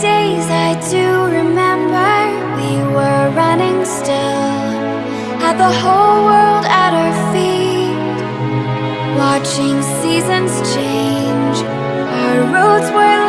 days I do remember We were running still. Had the whole world at our feet Watching seasons change. Our roads were